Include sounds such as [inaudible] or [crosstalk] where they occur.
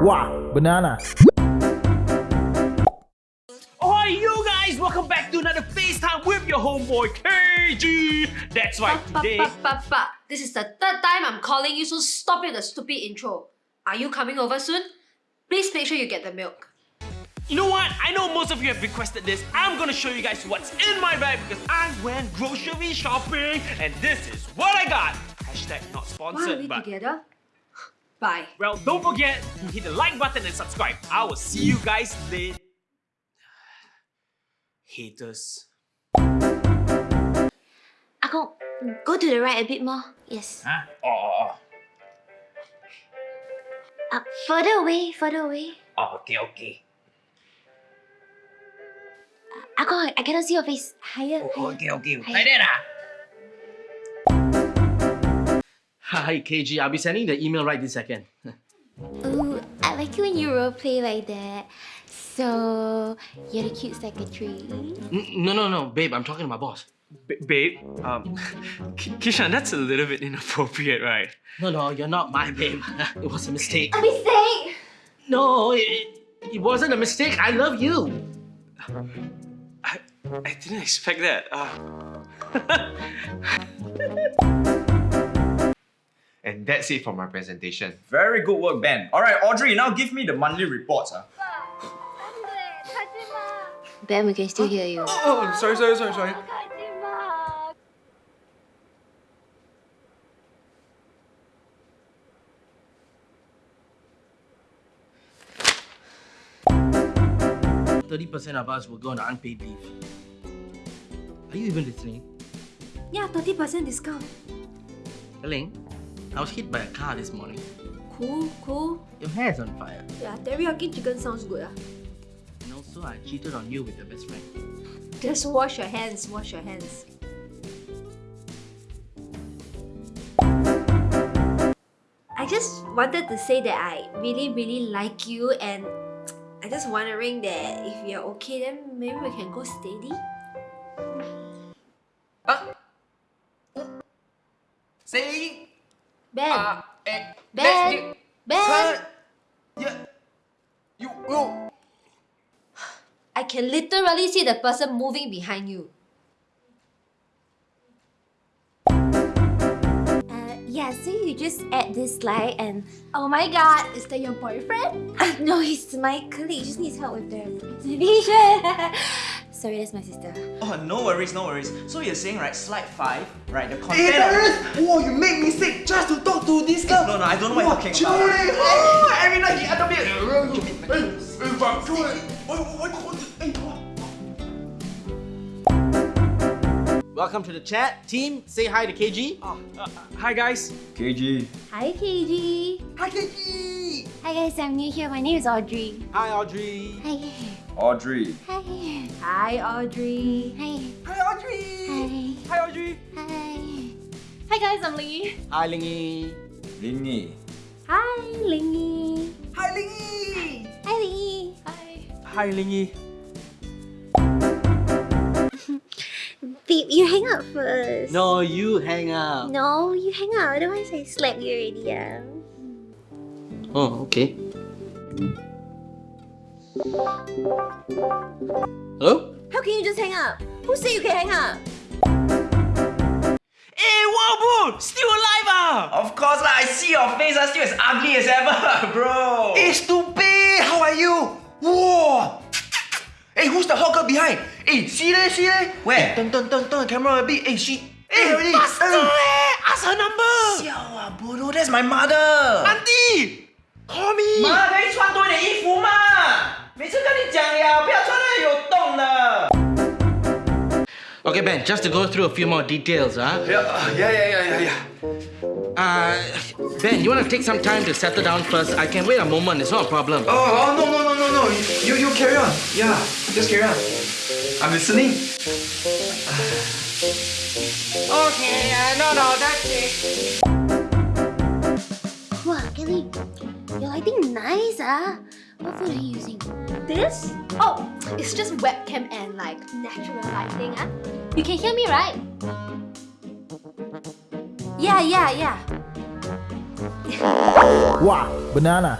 Wow, banana. Oh, you guys! Welcome back to another FaceTime with your homeboy KG. That's right. But, Today, but, but, but, this is the third time I'm calling you, so stop it, the stupid intro. Are you coming over soon? Please make sure you get the milk. you know what? I know most of you have requested this. I'm gonna show you guys what's in my bag because I went grocery shopping and this is what I got. Hashtag not Why are sponsored, we but together? Bye. well, don't forget to hit the like button and subscribe. I will see you guys later. [sighs] Haters. Akong, go to the right a bit more. Yes. Huh? Oh, oh, oh. Uh, further away, further away. Oh, okay, okay. Akong, I cannot see your face. Higher, Oh, higher. okay, okay. Hi. Like that ah? Hi, KG. I'll be sending the email right this second. Ooh, I like it when you roleplay like that. So, you're the cute secretary. N- no, no, no, babe. I'm talking to my boss. B- babe, um, [laughs] K- Kishan, that's a little bit inappropriate, right? No, no, you're not my babe. [laughs] it was a mistake. A mistake! No, it, it wasn't a mistake. I love you. I, I didn't expect that. Uh, And [laughs] that's it for my presentation. Very good work, Ben. Alright, Audrey, now give me the monthly reports. ah. Ben, we can still hear you. Oh, sorry, sorry, sorry, sorry. Thirty percent of us will go on unpaid leave. Are you even listening? Yeah, 30% discount. Ling, I was hit by a car this morning. Cool, cool. Your hair's on fire. Yeah, teriyaki chicken sounds good. Ah. And also, I cheated on you with your best friend. Just wash your hands, wash your hands. I just wanted to say that I really, really like you and I just wondering that if you're okay, then maybe we can go steady. Say, Ben, uh, eh, Ben, let's Ben, Cut. Yeah. You, you. I can literally see the person moving behind you. Uh, yeah, so you just add this slide and... Oh my god, is that your boyfriend? [laughs] No, he's my colleague. He just needs help with the presentation. [laughs] Sorry, that's my sister. Oh, no worries, no worries. So you're saying, right, slide 5, right, the Hey, content... Darius! Whoa, you make me sick just to talk to this girl. No, no, I don't know what you're talking Chill, about. eh? Oh, every night he under me. Hey, hey, but chill, eh? What, what, what, hey, what? Welcome to the chat. Team, say hi to KG. uh, uh, hi, guys. KG. Hi, KG. Hi, KG. Hi, guys. I'm new here. My name is Audrey. Hi, Audrey. Hi. Audrey. Hi. Hi, Audrey. Hi. Hi, Audrey. Hi. Hi, Audrey. Hi. Hi, guys. I'm Lee. Hi, Lingy. Lingy. Hi, Lingy. Hi, Lingy. Hi, Lee. Hi. Hi, Lingy. [laughs] Babe, you hang out first. No, you hang up. No, you hang out. Otherwise, I slap you already. Yeah. Oh, okay. Hello? How can you just hang up? Who said you can hang up? Hey, wow, bro! Still alive, ah! Of course lah, I see your face, ah, still as ugly as ever, [laughs] bro. Hey, stupid! How are you? Whoa! Hey, who's the hot girl behind? Hey, see there, see there? Where? Turn, turn, turn, turn the camera a bit. Hey, she. Hey, already. faster, Hey. eh! Ask her number! Siao ah, bodoh, that's my mother. Auntie! Call me! 妈，可以穿多一点衣服嘛？ 每次跟你讲了，不要穿那有洞的。 Okay, Ben, just to go through a few more details, huh? Yeah, uh, yeah, yeah, yeah, yeah, yeah. Uh, Ben, you want to take some time to settle down first? I can wait a moment, it's not a problem. Oh, oh, no, no, no, no, no. You, you carry on. Yeah, just carry on. I'm listening. Okay, uh, no, no, that's it. Wow, Kelly, your lighting nice, ah. What phone Are you using? This? Oh, it's just webcam and like natural lighting. Ah, You can hear me, right? Yeah, yeah, yeah. Wow, banana.